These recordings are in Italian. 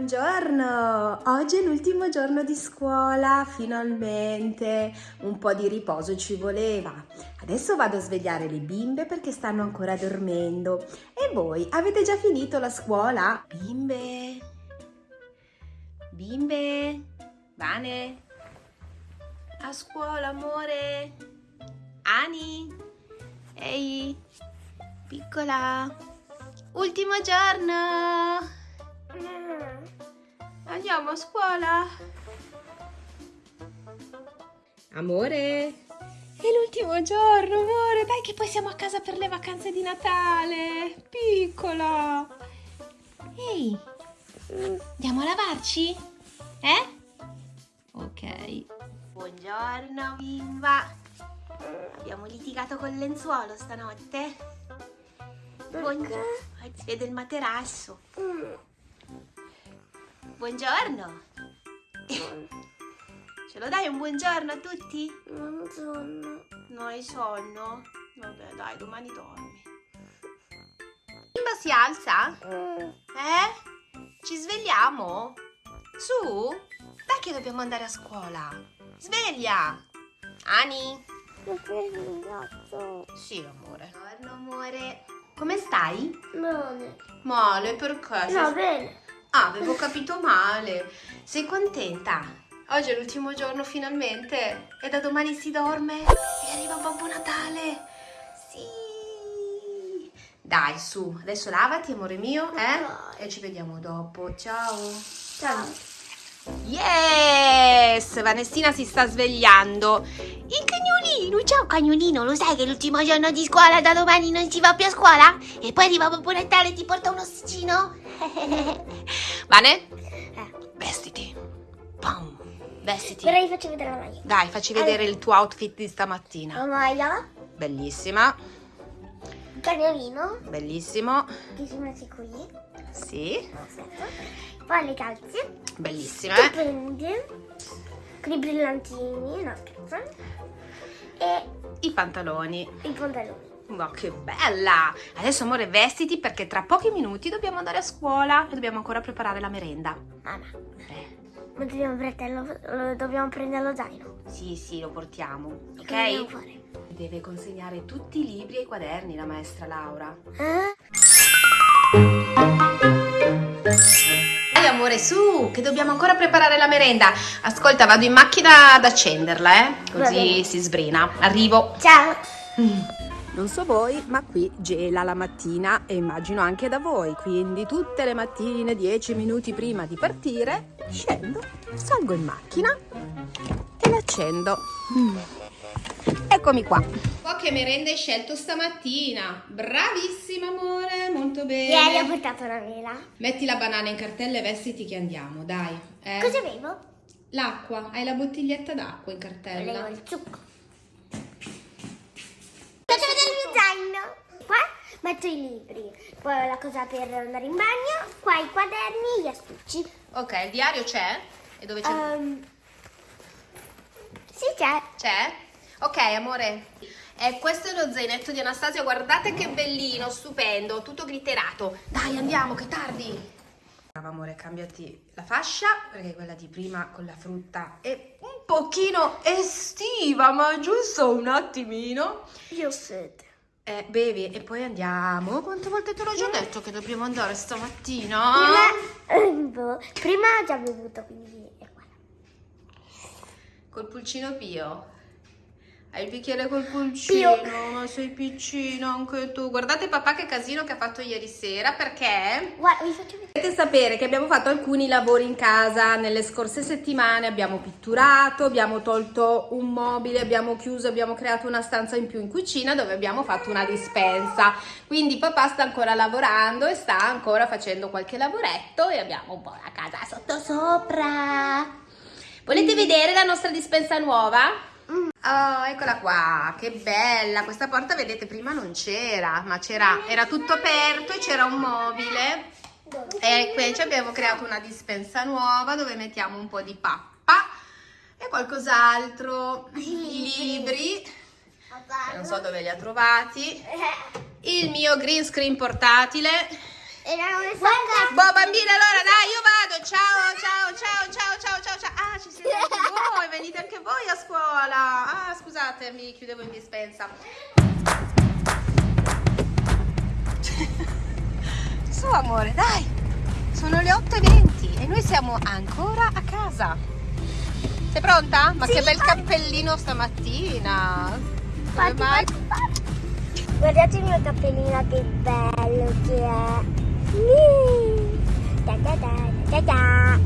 Buongiorno! Oggi è l'ultimo giorno di scuola, finalmente! Un po' di riposo ci voleva. Adesso vado a svegliare le bimbe perché stanno ancora dormendo. E voi, avete già finito la scuola? Bimbe! Bimbe! Vane! A scuola, amore! Ani! Ehi! Piccola! Ultimo giorno! Andiamo a scuola? Amore? È l'ultimo giorno, amore! Dai che poi siamo a casa per le vacanze di Natale! Piccola! Ehi! Andiamo a lavarci? Eh? Ok. Buongiorno, bimba! Abbiamo litigato col lenzuolo stanotte? Buongiorno! Si vede il materasso. Buongiorno. Ce lo dai un buongiorno a tutti? Non sonno. Hai sonno? Vabbè, dai, domani dormi. Bimba si alza? Eh? Ci svegliamo? Su? Dai che dobbiamo andare a scuola. Sveglia. Ani? Sì, amore. Buongiorno, amore. Come stai? Bene. Male, perché? No, bene. Ah, avevo capito male. Sei contenta? Oggi è l'ultimo giorno finalmente e da domani si dorme e arriva Babbo Natale. Sì. Dai, su, adesso lavati, amore mio, eh? E ci vediamo dopo. Ciao. Ciao. Yes! Vanessina si sta svegliando. Il cagnolino, ciao cagnolino, lo sai che l'ultimo giorno di scuola, da domani non si va più a scuola? E poi arriva Babbo Natale e ti porta un ossicino? Vane? Eh. Vestiti. Pam. Vestiti. Però vi faccio vedere la maglia. Dai, facci vedere il tuo outfit di stamattina. La maglia, Bellissima. il cagnolino, Bellissimo. che si mette qui. Sì. Aspetta. Poi le calze, Bellissime. stupende, con i brillantini, no scherzo. E I pantaloni. i pantaloni. Ma che bella! Adesso amore vestiti perché tra pochi minuti dobbiamo andare a scuola e dobbiamo ancora preparare la merenda. Mamma, Eh, ma dobbiamo prendere lo, dobbiamo prendere lo zaino. sì, sì, lo portiamo. Ok? fare? Deve consegnare tutti i libri e i quaderni la maestra Laura. Eh? Amore, su, che dobbiamo ancora preparare la merenda. Ascolta, vado in macchina ad accenderla, eh? Così si sbrina. Arrivo. Ciao. Non so voi, ma qui gela la mattina e immagino anche da voi, quindi tutte le mattine, 10 minuti prima di partire, scendo, salgo in macchina e l'accendo. Mm. Eccomi qua. Oh, che merenda hai scelto stamattina? Bravissima amore, molto bene. Ieri ho portato una mela. Metti la banana in cartella e vestiti che andiamo, dai. eh. Cosa bevo? L'acqua, hai la bottiglietta d'acqua in cartella? il zucco. Faccio vedere il mio zaino. Qua metto i libri, poi la cosa per andare in bagno, qua i quaderni, gli astucci. Ok, il diario c'è? E dove c'è? Ehm, sì, c'è. C'è? Ok, amore. E questo è lo zainetto di Anastasia, guardate che bellino, stupendo, tutto glitterato. Dai, andiamo, che tardi. Amore, cambiati la fascia, perché quella di prima con la frutta è un pochino estiva, ma giusto un attimino. Io ho sete. Eh, bevi e poi andiamo. Quante volte te l'ho già detto che dobbiamo andare stamattina? Prima, prima ho già bevuto, quindi è qua. Col pulcino Pio. Hai il bicchiere col pulcino, Pio. ma sei piccino anche tu. Guardate papà che casino che ha fatto ieri sera perché Guarda, vi faccio vedere. Dovete sapere che abbiamo fatto alcuni lavori in casa nelle scorse settimane, abbiamo pitturato, abbiamo tolto un mobile, abbiamo chiuso, abbiamo creato una stanza in più in cucina dove abbiamo fatto una dispensa. Quindi papà sta ancora lavorando e sta ancora facendo qualche lavoretto e abbiamo un po' la casa sotto sopra. Volete vedere la nostra dispensa nuova? Oh, eccola qua, che bella! Questa porta, vedete, prima non c'era, ma c'era, era tutto aperto e c'era un mobile. E qui ci abbiamo creato una dispensa nuova dove mettiamo un po' di pappa e qualcos'altro, i libri, non so dove li ha trovati, il mio green screen portatile. Boh bambine, allora dai, io vado, ciao! Voi a scuola. Ah, scusate, mi chiudevo in dispensa. Su amore, dai. Sono le 8.20 e noi siamo ancora a casa. Sei pronta? Ma Sì, che bel cappellino stamattina. Come Fatti, mai? fatti, fatti. Guardate il mio cappellino che bello che è. Da da da da da.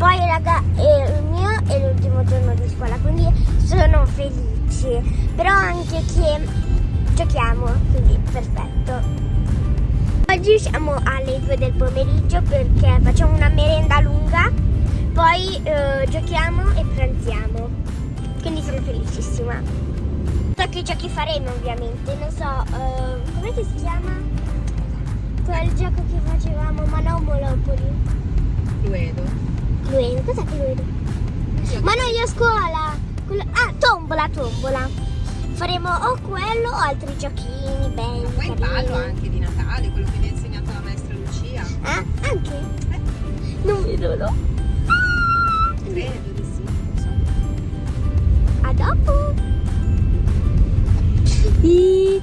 Poi raga, eh, il mio è l'ultimo giorno di scuola, quindi sono felice. Però anche che giochiamo, quindi perfetto. Oggi siamo alle 2 del pomeriggio perché facciamo una merenda lunga, poi eh, giochiamo e pranziamo. Quindi sono felicissima. So che giochi faremo ovviamente, non so, eh, come si chiama? Quel gioco che facevamo, ma non Monopoli. Cluedo. Cos'è Cluedo? Ma noi a scuola! Quello- Ah, tombola, tombola. Faremo o quello o altri giochini belli. Poi il carini. ballo anche di Natale, quello che mi ha insegnato la maestra Lucia. Ah, anche? Non vedo l'ora. Credo di sì. A dopo.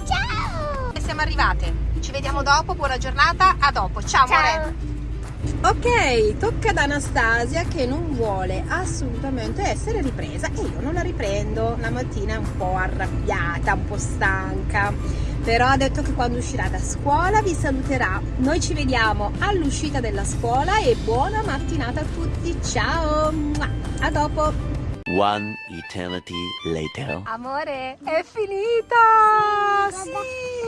Ciao. Siamo arrivate. Ci vediamo dopo, buona giornata, a dopo. Ciao, amore. Ok, tocca ad Anastasia che non vuole assolutamente essere ripresa e io non la riprendo. La mattina è un po' arrabbiata, un po' stanca, però ha detto che quando uscirà da scuola vi saluterà. Noi ci vediamo all'uscita della scuola e buona mattinata a tutti. Ciao, a dopo. One eternity later. Amore, è finita! Sì,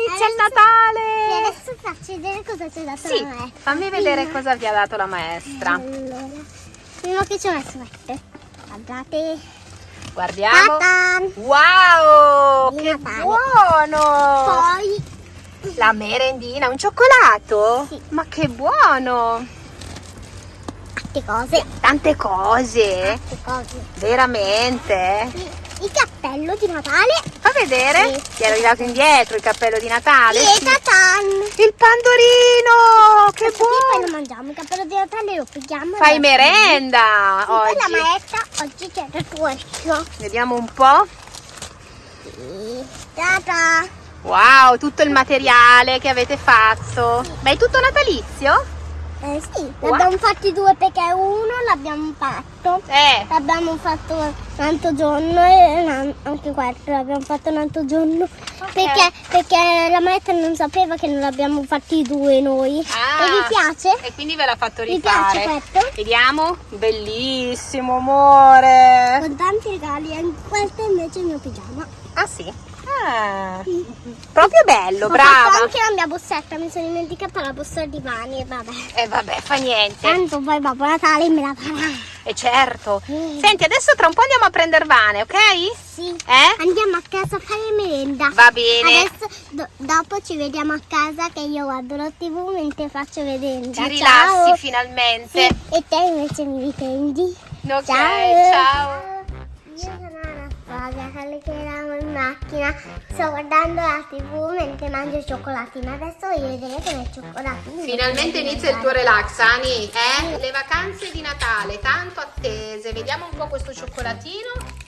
inizia il E Natale! adesso faccio vedere cosa ci ha dato Sì, la maestra. fammi vedere cosa vi ha dato la maestra. Allora, prima che ci ho messo. Guardate. Guardiamo. Ta-tan! Wow, che buono! Poi La merendina, un cioccolato? Sì. Ma che buono! altre cose. Tante cose, Altre cose. veramente. Il, il cappello di Natale. Fa vedere? Sì. Ti ero arrivato indietro il cappello di Natale? Sì. tatan. Il pandorino! Che Perché poi buono! lo mangiamo. Il cappello di Natale lo pigliamo. e Fai lo- merenda Sì, poi la oggi. maestra oggi c'è il questo. Vediamo un po'. Sì. Tata. Wow, tutto il materiale che avete fatto. Ma è tutto natalizio? Eh sì, Wow. l'abbiamo fatti due perché uno l'abbiamo fatto. Eh, L'abbiamo fatto un altro giorno e anche questo l'abbiamo fatto un altro giorno perché, perché la maestra non sapeva che non l'abbiamo fatti due noi. Ah. E vi piace? E quindi ve l'ha fatto Vi piace rifare. questo? Vediamo. Bellissimo, amore. Con tanti regali questo invece è il mio pigiama. Ah sì? Ah, proprio bello, Ho fatto brava. anche la mia borsetta, mi sono dimenticata la borsa di mani e vabbè. E vabbè, fa niente. Tanto poi Babbo Natale me la farà. E certo. Mm. Senti, adesso tra un po' andiamo a prendere Vane, ok? Sì. Eh? Andiamo a casa a fare merenda. Va bene. Adesso do- dopo ci vediamo a casa che io guardo la tv mentre faccio merenda. Ti Ciao. rilassi finalmente. Sì, e te invece mi riprendi. Ok, ciao. ciao. Anastasia, che eravamo in macchina. Sto guardando la tv mentre mangio il cioccolatino. Adesso voglio vedere come il cioccolatino. Finalmente inizia il tuo relax, Ani. Eh? Le vacanze di Natale, tanto attese. Vediamo un po' questo cioccolatino.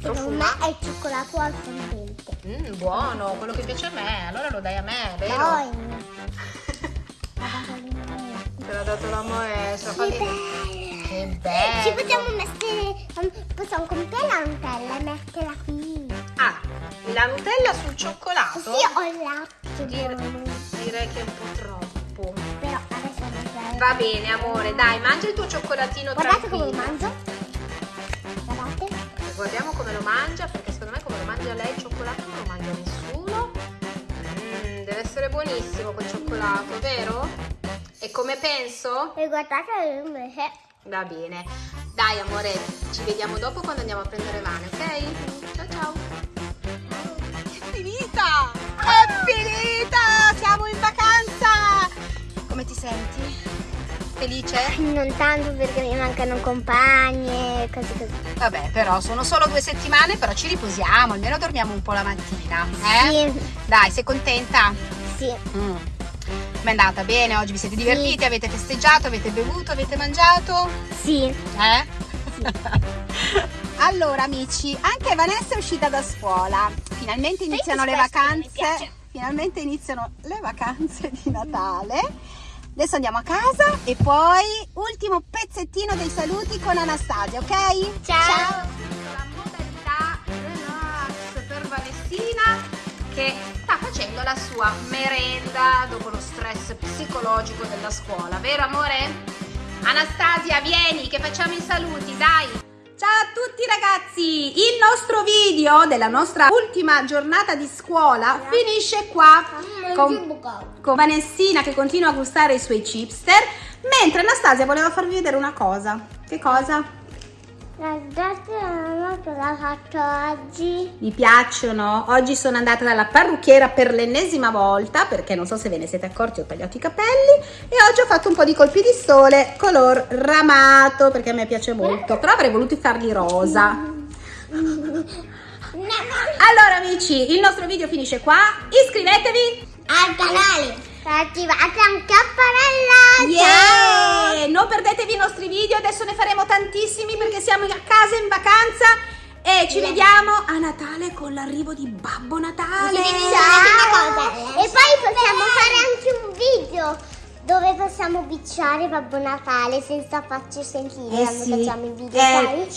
Secondo me è il cioccolato al fondente. Mm, buono, quello che piace a me. Allora lo dai a me, vero? Te l'ha dato la maestra. Che Che bello. Ci possiamo mettere, possiamo comprare la Nutella e metterla qui. Ah, la Nutella sul cioccolato? Così ho il latte Dir- buono. direi che è un po' troppo. Però adesso c'è. Va bene, amore, dai, mangia il tuo cioccolatino Guardate come lo tranquillo. mangio. Guardate. Guardiamo come lo mangia, perché secondo me come lo mangia lei il cioccolato non lo mangia nessuno. Mm, deve essere buonissimo quel cioccolato, vero? E come penso? E guardate invece. Va bene. Dai, amore, ci vediamo dopo quando andiamo a prendere Vane, ok? Ciao ciao. È finita! È finita! Siamo in vacanza! Come ti senti? Felice? Non tanto perché mi mancano compagni e cose così. Vabbè, però sono solo due settimane, però ci riposiamo, almeno dormiamo un po' la mattina. Eh? Sì, Dai, sei contenta? sì. Mm. Com'è andata? Bene? Oggi vi siete divertiti? Avete festeggiato? Avete bevuto? Avete mangiato? Sì, Eh? sì. Allora amici, anche Vanessa è uscita da scuola. Finalmente iniziano le vacanze. Finalmente iniziano le vacanze di Natale. Adesso andiamo a casa e poi ultimo pezzettino dei saluti con Anastasia, ok? Ciao. la modalità relax per Vanessina che sta facendo la sua merenda dopo lo stress psicologico della scuola, vero amore? Anastasia, vieni che facciamo i saluti, dai! Ciao a tutti ragazzi! Il nostro video della nostra ultima giornata di scuola finisce qua con, con Vanessina che continua a gustare i suoi chipster, mentre Anastasia voleva farvi vedere una cosa. Che cosa? Guardate mamma cosa ha fatto oggi. Mi piacciono. Oggi sono andata dalla parrucchiera per l'ennesima volta perché non so se ve ne siete accorti ho tagliato i capelli e oggi ho fatto un po' di colpi di sole color ramato perché a me piace molto, però avrei voluto farli rosa. Allora amici, il nostro video finisce qua. Iscrivetevi. Al canale. Attivate anche a campanella. Yeah! Non perdetevi i nostri video, adesso ne faremo tantissimi perché siamo a casa in vacanza e ci vediamo a Natale con l'arrivo di Babbo Natale. E poi possiamo fare anche un video dove possiamo bicciare Babbo Natale senza farci sentire Eh quando sì. facciamo il video, Eh,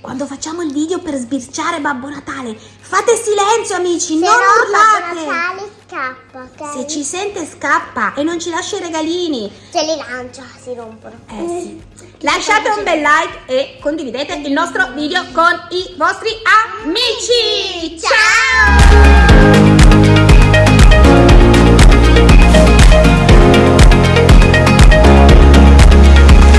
quando facciamo il video per sbirciare Babbo Natale, fate silenzio amici, Se non no Babbo urlate. Natale scappa, ok? Se ci sente scappa e non ci lascia i regalini. Ce li lancia, si rompono. Eh sì. Lasciate un bel like e condividete il nostro video con i vostri amici. Ciao!